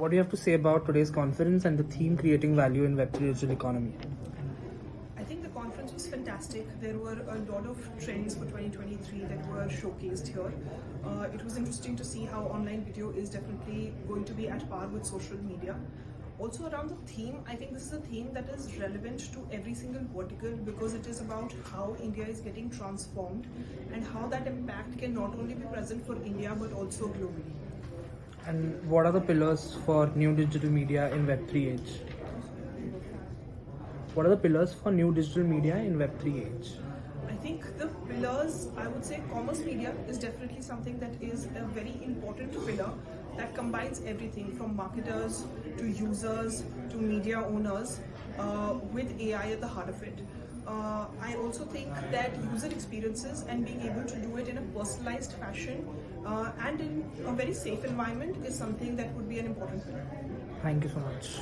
what do you have to say about today's conference and the theme creating value in Web3 digital economy? I think the conference was fantastic. There were a lot of trends for 2023 that were showcased here. Uh, it was interesting to see how online video is definitely going to be at par with social media. Also around the theme, I think this is a theme that is relevant to every single vertical because it is about how India is getting transformed and how that impact can not only be present for India but also globally. And what are the pillars for new digital media in Web3 age? What are the pillars for new digital media in Web3 age? I think the pillars, I would say commerce media is definitely something that is a very important pillar that combines everything from marketers to users to media owners uh, with AI at the heart of it. Uh, I also think that user experiences and being able to do it personalized fashion uh, and in a very safe environment is something that would be an important pillar. Thank you so much.